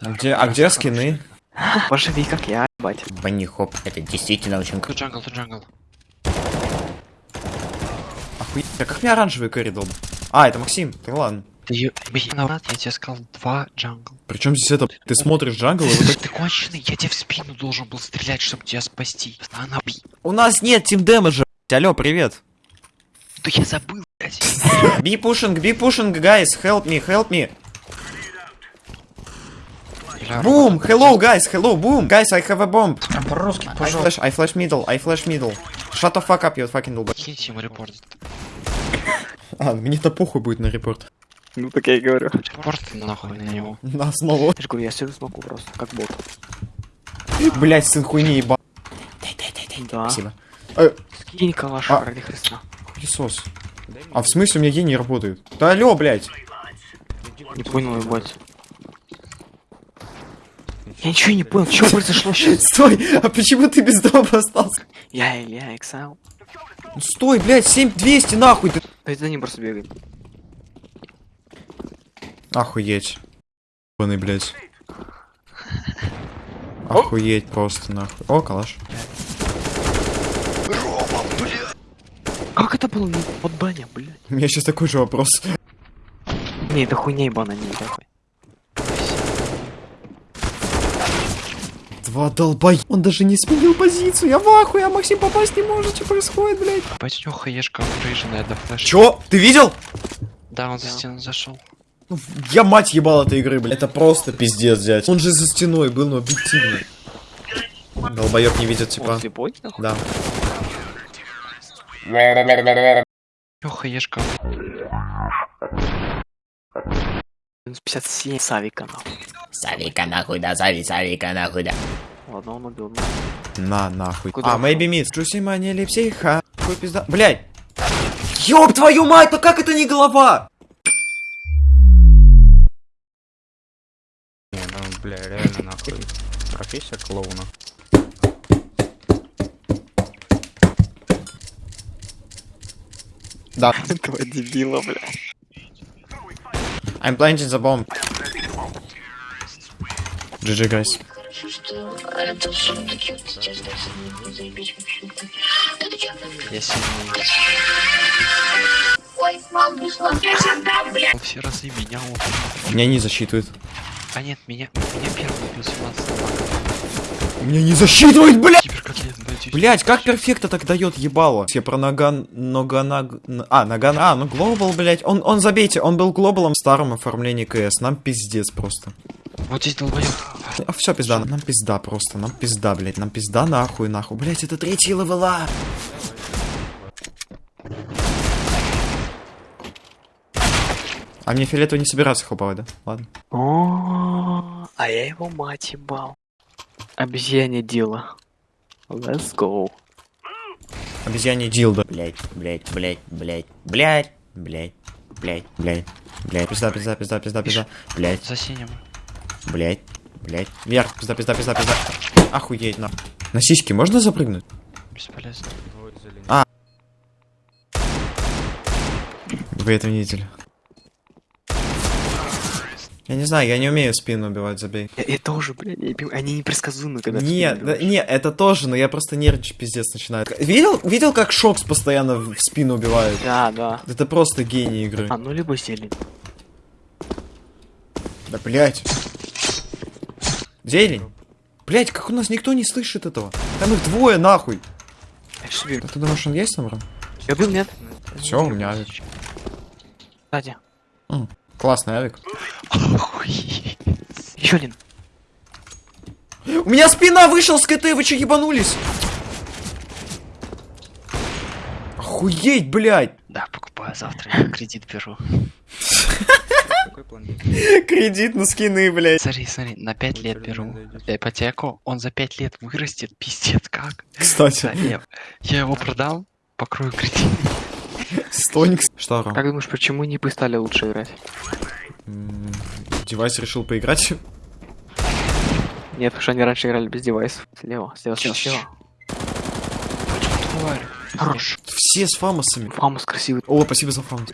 А где, а где скины? Поживи, как я, ебать. Bunny hop, это действительно очень Тут jungle, тут jungle. охуенно. А как мне оранжевый коридор? А, это Максим, ладно. Ты назад я тебе сказал два jungle. Причем здесь это? Ты смотришь jungle, и вот так... Ты конченый, я тебе в спину должен был стрелять, чтобы тебя спасти. Она. У нас нет team damage а. Алло, привет. Да я забыл, блядь. Би пушинг, би пушинг, guys, help me, help me. Boom, hello, guys, hello, boom. Guys, I have a bomb. По-русски, I пожалуйста. flash, I flash middle, I flash middle. Shut the fuck up, you fucking долб... Киньте ему репорт. А, мне-то похуй будет на репорт. Ну, так я и говорю. Репорт нахуй на него. На основу. Я же говорю, я сижу смогу просто, как бот. Блять, сын хуйни еба. Да. Спасибо. Э, Скинь калаш, А. ради Христа. пылесос. А в смысле у меня гений работает? Да алло, блять. Не понял, ебать. Я ничего не понял, что произошло сейчас? Стой, а почему ты без дома остался? Я Илья, Эксайл. Ну Стой, блядь, 7200 нахуй ты. Да за ним просто бегай. Охуеть. Ебаный, блядь. Охуеть просто нахуй. О, калаш. Как это было под баня, блядь? У меня сейчас такой же вопрос. Не, это хуйня ебана, не нахуй. Два долбай. Он даже не сменил позицию. Я в ахуе, а Максим попасть не может. Что происходит, блядь? Бать, у него хаешка апрейженная до флеш. Чё? Ты видел? Да, он за Да. стену зашел. Ну, Я мать ебал этой игры, блядь. Это просто пиздец, дядь. Он же за стеной был, но объективно. Долбоёб не видит, Он типа. слепой, нахуй? Да. Него хаешка. 57 Савика, нахуй. Савика нахуй да, Сави, Савика нахуй да. Ладно, он убил. На, нахуй. Куда а, maybe mid. Джуси мания липсиха. Какой пизда. Блядь. Ёб твою мать, ну как это не голова? Не, ну, бля, реально нахуй. Профессия клоуна. Да. Этого дебила, бля. I'm planting the bomb. GG, guys. Сильный. Он все разы меня убил. Меня не засчитывает. А нет, меня, меня первый убил 17 Меня не засчитывает, блядь! Блять, как перфекта так дает ебало? Я про наган... Ногана... А, наган... А, ну глобал, блять. Он, он, забейте, он был глобалом в старом оформлении КС. Нам пиздец просто. Вот здесь долбоёб. А, все, пизда. Нам пизда просто. Нам пизда, блять. Нам пизда нахуй, нахуй. Блять, это третий левела. А мне фиолетово не собираться хлопать, да? Ладно. О, а я его мать ебал. Обезьяне дело. Let's go. Обезьяне дилда. Блять, блять, блять, блять, блять, блять, блять, блять, блять, Пизда, пизда, пизда, пизда, пизда. Блять, За синим. блять, блять. вверх, пизда, пизда, пизда, пизда. Охуеть, на. На сиськи можно запрыгнуть? Бесполезно. Зелень. Вы это не видели. Я не знаю, я не умею спину убивать, забей. Я, я тоже, блядь, я они непредсказуемы, когда Нет, да, не, это тоже, но я просто нервничать пиздец начинает. Видел, видел, как Шокс постоянно в спину убивает? Да, да. Это просто гений игры. А, ну либо зелень. Да блять. Зелень. Блять, как у нас никто не слышит этого? Там их двое нахуй. Я ж себе- А ты думаешь, он есть там, Я убил, нет? Все, у меня. Кстати. М, Классный авик. Охуеть. Еще один. У меня спина вышел с КТ, вы че ебанулись? Охуеть, блядь! Да, покупаю завтра, я кредит беру. Какой план? Кредит на скины, блядь. Смотри, смотри, на 5 лет беру. Ипотеку, он за 5 лет вырастет, пиздец, как? Кстати, я, я его продам, покрою кредит. Stonks. Что, Ром? Как думаешь, почему не стали лучше играть? Девайс решил поиграть. Нет, потому что они раньше играли без девайсов. Слева, слева, слева, слева. Хорош. Все с фамасами. Фамас красивый. О, спасибо за фамас.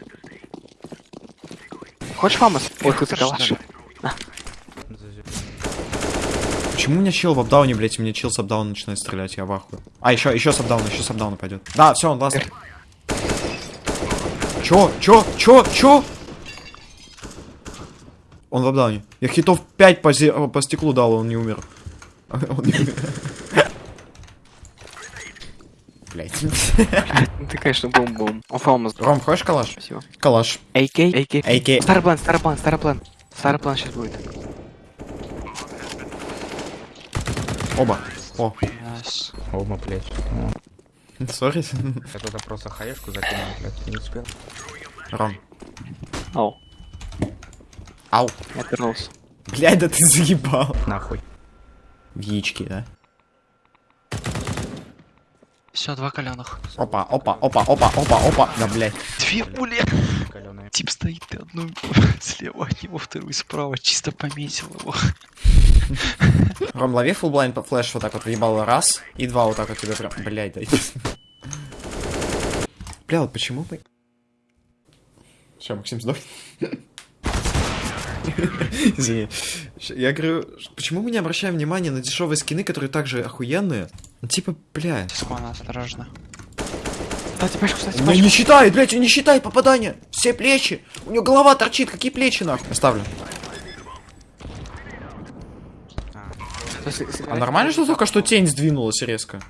Хочешь фамус? Ой, Хорошо, калаш. Почему у меня чел в апдауне, блять, и мне чел с апдауна начинает стрелять, я в ахуе. А, еще, еще с апдауна, еще с апдауна пойдет. Да, все, он ласт. Чё, чё, чё, чё? Он в апдауне. Я хитов 5 по, зе- по стеклу дал, он не умер. Он не умер. Блять. Ты, конечно, бум-бум. Ром, хочешь калаш? Спасибо. Калаш. AK? AK. AK. Старый план, старый план, старый план. Старый план сейчас будет. Оба. О. Оба, блядь. сори. Я туда просто хаешку закинул, блядь, не успел. Ром. Ау, Ау. я отвернулся. Блядь, да ты заебал. Нахуй. В яички, да? Все, два коленных. Опа, опа, опа, опа, опа, опа. Да, блядь. Две пули. Тип стоит, ты одну слева от него, вторую справа. Чисто пометил его. Ром, лови фулблайн по флеш вот так вот въебало раз, и два вот так вот тебе прям, блядь, дай. Бля, вот почему бы... Все, Максим сдох. Извини. Я говорю, почему мы не обращаем внимания на дешевые скины, которые также охуенные? Ну, Типа, бля. Спана, осторожно. Кстати, пачку, кстати, Ну пачку. не считает, блядь, он не считает попадания. Все плечи. У него голова торчит, какие плечи нахуй? Оставлю. А нормально, что только что тень сдвинулась резко?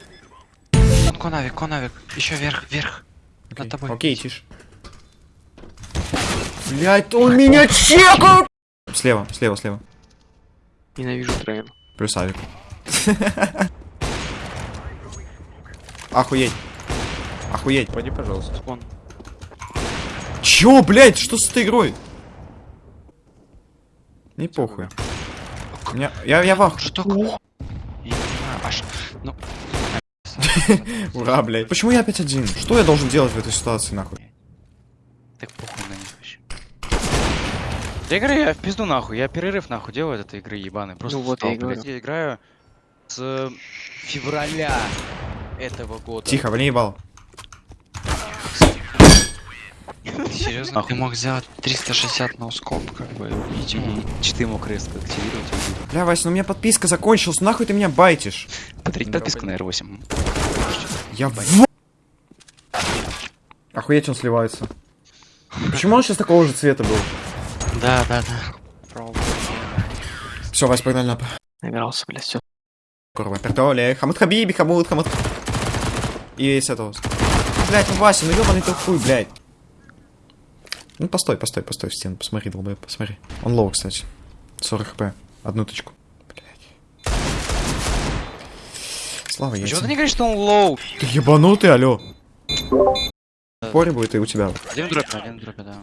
Он конавик, конавик. Еще вверх, вверх. Над тобой. Окей, тише. Блять, он меня чекал! Слева, слева, слева. Ненавижу трейн. Плюс авик. Охуеть. Охуеть. Пойди, пожалуйста. Вон. Чё, блять, что с этой игрой? Не похуй. Меня- Я, я вах. Что такое? Я не аж... Ну, Ура, блять. Почему я опять один? Что я должен делать в этой ситуации, нахуй? так похуй на них вообще. Да игры я в пизду нахуй, я перерыв нахуй делаю от этой игры ебаной. Просто Ну вот устал, я блядь. Я играю с февраля этого года. Тихо, вали ебал. Серьезно? Ты мог сделать 360 на скоп, как бы. И читы мог резко активировать. Бля, Вася, ну у меня подписка закончилась, нахуй ты меня байтишь? Подарить подписку на R8. Я в... Охуеть, он сливается. Почему он сейчас такого же цвета был? Да, да, да. Все, Вась, погнали на... Набирался, блядь, все. Курва, пертоле, хамут хабиби, хамут, хамут. И с этого. Блять, ну Вася, ну ебаный ты хуй, блядь. Ну постой, постой, постой в стену, посмотри, долбоеб, посмотри. Он лоу, кстати. 40 хп. Одну точку. Блять. Слава Почему яйца. ты не говоришь, что он лоу? Ты ебанутый, алё. Поре будет и у тебя. Один в дропе, один в дропе, да.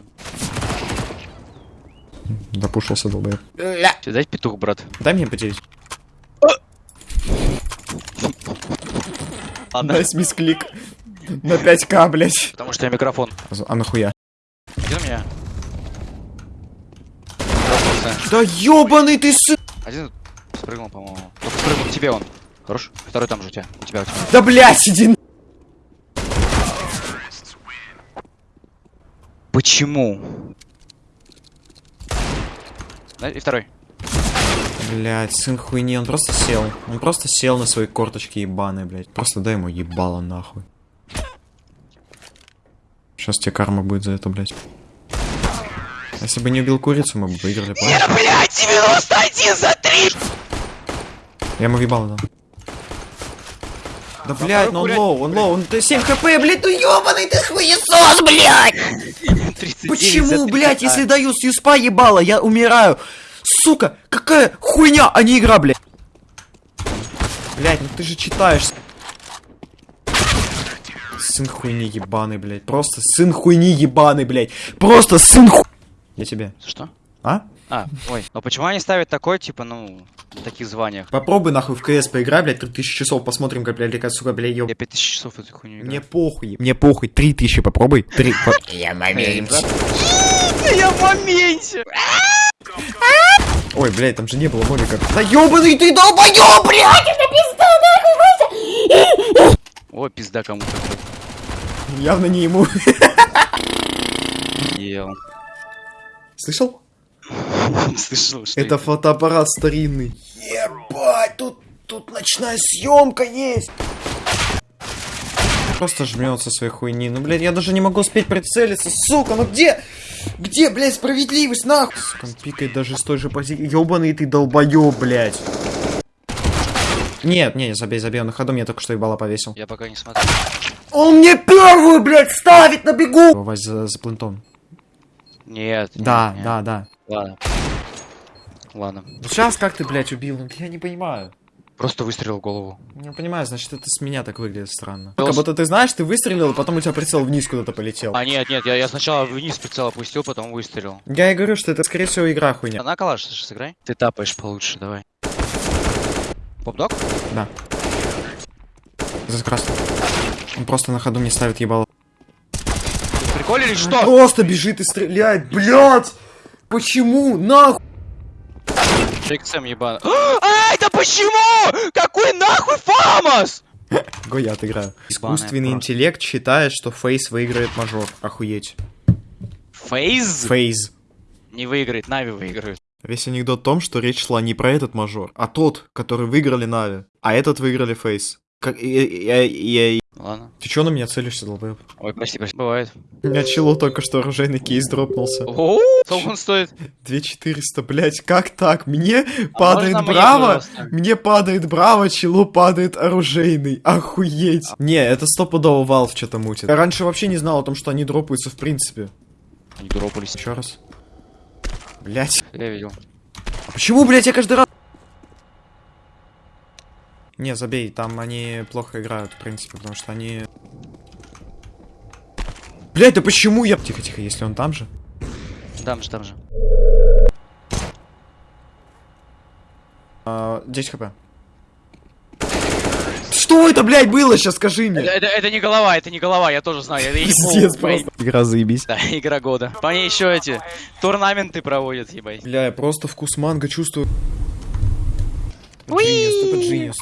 Допушился. Тебе дать петух, брат? Дай мне потерять. Ладно. Дай мисклик. На 5к, блять. Потому что я микрофон. А нахуя? Где у меня? Дропнулся. Да ебаный ты сын! Один спрыгнул, по-моему. Только спрыгнул к тебе он. Хорош? Второй там же у тебя. У тебя, у тебя. Да блять, иди на- Почему? И второй. Блять, сын хуйни, он просто сел. Он просто сел на свои корточки ебаные, блять. Просто дай ему ебало нахуй. Сейчас тебе карма будет за это, блять. Если бы не убил курицу, мы бы выиграли, помнишь? Блять, 91 за 3! Я ему въебало дал. Да блять, ну он low, он low, он 7 HP, блять, ну ебаный ты хуесос, блять! Почему, блять, если даю с USP а ебало, я умираю? Сука, какая хуйня, а не игра, блять. Блять, ну ты же читаешь. Сын хуйни ебаный, блять. Просто сын хуйни ебаный, блять. Просто сын ху... Я тебе. Что? А? А, ой. Но почему они ставят такой, типа, ну, на таких званиях? Попробуй нахуй в КС поиграй, блядь, 3000 часов, посмотрим, как, блядь, как, сука, блядь, ёб... Я 5000 часов эту хуйню играю. Мне похуй. Мне похуй. 3000 попробуй. Три. Я момент. Я моменте! Ой, блядь, там же не было молика. Да ёбаный ты долбоёб, блядь! О, пизда кому-то. Явно не ему. Ел. Слышал? Слышал, что Это фотоаппарат старинный. Ебать, тут, тут ночная съемка есть. Просто жмется своей хуйни. Ну, блядь, я даже не могу успеть прицелиться. Сука, ну где? Где, блядь, справедливость, нахуй? Сука, он пикает даже с той же позиции. Ёбаный ты долбоёб, блядь. Нет, не, забей, забей, он на ходу мне только что ебало повесил. Я пока не смотрю. Он мне первую, блядь, ставит на бегу! Вась за, за плентон. Нет. Да, нет, нет. да, да. Ладно. Ладно. Сейчас как ты, блядь, убил? Ну, я не понимаю. Просто выстрелил в голову. Не понимаю, значит, это с меня так выглядит странно. Пёс. Как будто ты знаешь, ты выстрелил, а потом у тебя прицел вниз куда-то полетел. А, нет, нет, я, я сначала вниз прицел опустил, потом выстрелил. Я и говорю, что это, скорее всего, игра хуйня. На калаш слушай, сыграй. Ты тапаешь получше, давай. Попдог? Да. За красным. Он просто на ходу мне ставит ебало. Приколили что? Просто бежит и стреляет, блядь! Почему? Нахуй! XM ебаный. Ай, да почему? Какой нахуй Фамас? Го я отыграю. Искусственный интеллект считает, что Фейс выиграет мажор. Охуеть. Фейз Фейз. не выиграет, Нави выиграет. Весь анекдот в том, что речь шла не про этот мажор, а тот, который выиграли Нави. А этот выиграли Фейс. Как... Я, я- я- Ладно. Ты чё на меня целишься, долбоёб? Ой, прости, прости. Бывает. У меня челу только что оружейный кейс дропнулся. О, сколько он стоит? 2400, блять, как так? Мне А падает браво, мне падает браво, челу падает оружейный. Охуеть. Не, это стопудово Valve что-то мутит. Я раньше вообще не знал о том, что они дропаются в принципе. Не дропались. Еще раз. Блять. Я видел. Почему, блять, я каждый раз... Не, забей, там они плохо играют, в принципе, потому что они... Блять, да почему я... Тихо-тихо, если он там же. Там же, там же. А, 10 хп. Что это, блядь, было сейчас, скажи Это, мне? это, это не голова, это не голова, я тоже знаю. Это Пиздец просто. Игра заебись. Да, игра года. По ней еще эти турнаменты проводят, ебать. Бля, я просто вкус манго чувствую. Genius, это genius.